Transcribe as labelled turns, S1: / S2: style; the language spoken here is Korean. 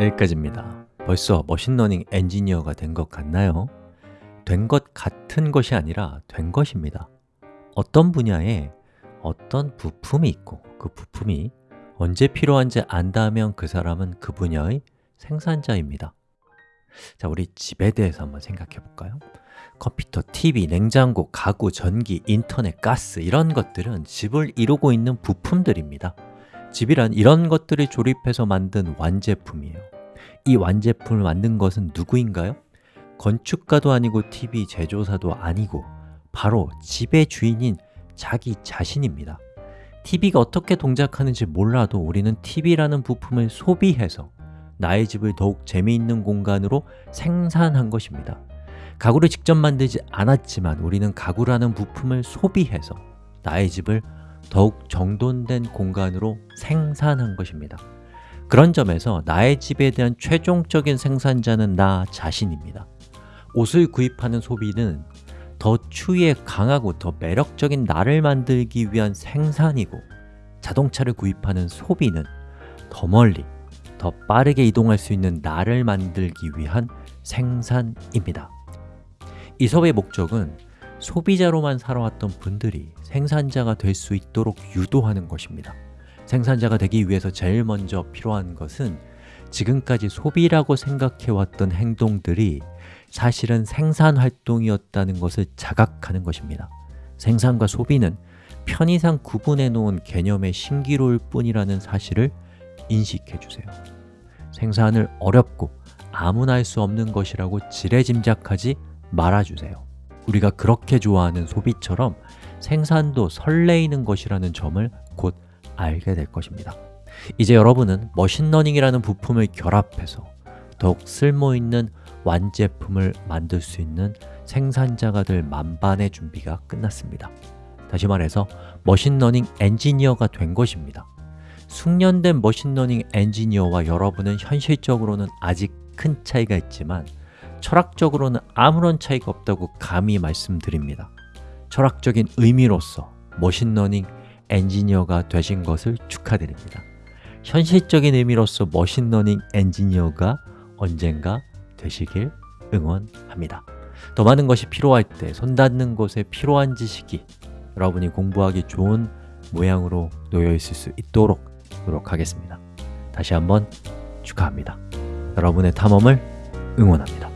S1: 여기까지입니다 벌써 machine learning 엔지니어가 된 것 같나요? 된 것 같은 것이 아니라 된 것입니다 어떤 분야에 어떤 부품이 있고 그 부품이 언제 필요한지 안다면 그 사람은 그 분야의 생산자입니다 자, 우리 집에 대해서 한번 생각해 볼까요? 컴퓨터, TV, 냉장고, 가구, 전기, 인터넷, 가스 이런 것들은 집을 이루고 있는 부품들입니다 집이란 이런 것들을 조립해서 만든 완제품이에요. 이 완제품을 만든 것은 누구인가요? 건축가도 아니고 TV 제조사도 아니고 바로 집의 주인인 자기 자신입니다. TV가 어떻게 동작하는지 몰라도 우리는 TV라는 부품을 소비해서 나의 집을 더욱 재미있는 공간으로 생산한 것입니다. 가구를 직접 만들지 않았지만 우리는 가구라는 부품을 소비해서 나의 집을 더욱 정돈된 공간으로 생산한 것입니다. 그런 점에서 나의 집에 대한 최종적인 생산자는 나 자신입니다. 옷을 구입하는 소비는 더 추위에 강하고 더 매력적인 나를 만들기 위한 생산이고 자동차를 구입하는 소비는 더 멀리, 더 빠르게 이동할 수 있는 나를 만들기 위한 생산입니다. 이 수업의 목적은 소비자로만 살아왔던 분들이 생산자가 될 수 있도록 유도하는 것입니다. 생산자가 되기 위해서 제일 먼저 필요한 것은 지금까지 소비라고 생각해왔던 행동들이 사실은 생산활동이었다는 것을 자각하는 것입니다. 생산과 소비는 편의상 구분해 놓은 개념의 신기로울 뿐이라는 사실을 인식해 주세요. 생산을 어렵고 아무나 할 수 없는 것이라고 지레짐작하지 말아주세요 우리가 그렇게 좋아하는 소비처럼 생산도 설레이는 것이라는 점을 곧 알게 될 것입니다. 이제 여러분은 machine learning이라는 부품을 결합해서 더욱 쓸모있는 완제품을 만들 수 있는 생산자가 될 만반의 준비가 끝났습니다. 다시 말해서 machine learning 엔지니어가 된 것입니다. 숙련된 machine learning 엔지니어와 여러분은 현실적으로는 아직 큰 차이가 있지만 철학적으로는 아무런 차이가 없다고 감히 말씀드립니다. 철학적인 의미로서 machine learning 엔지니어가 되신 것을 축하드립니다. 현실적인 의미로서 machine learning 엔지니어가 언젠가 되시길 응원합니다. 더 많은 것이 필요할 때 손 닿는 곳에 필요한 지식이 여러분이 공부하기 좋은 모양으로 놓여 있을 수 있도록 노력하겠습니다. 다시 한번 축하합니다. 여러분의 탐험을 응원합니다